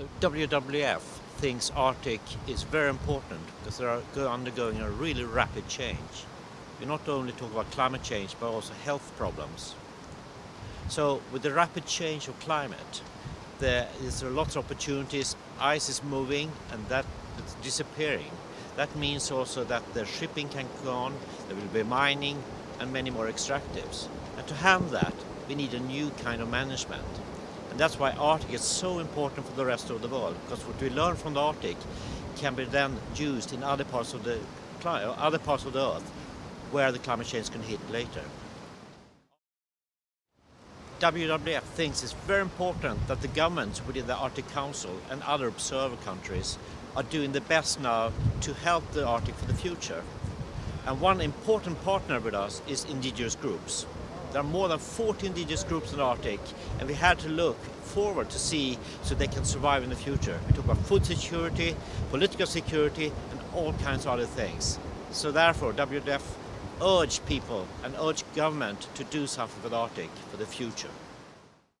So WWF thinks Arctic is very important because they are undergoing a really rapid change. We not only talk about climate change but also health problems. So with the rapid change of climate, there is lots of opportunities. Ice is moving and that is disappearing. That means also that the shipping can go on, there will be mining and many more extractives. And to handle that, we need a new kind of management. And that's why Arctic is so important for the rest of the world, because what we learn from the Arctic can be then used in other parts of the uh, other parts of the Earth where the climate change can hit later. WWF thinks it's very important that the governments within the Arctic Council and other observer countries are doing the best now to help the Arctic for the future. And one important partner with us is indigenous groups. There are more than 40 indigenous groups in the Arctic and we had to look forward to see so they can survive in the future. We talk about food security, political security and all kinds of other things. So therefore WWF urge people and urge government to do something for the Arctic for the future.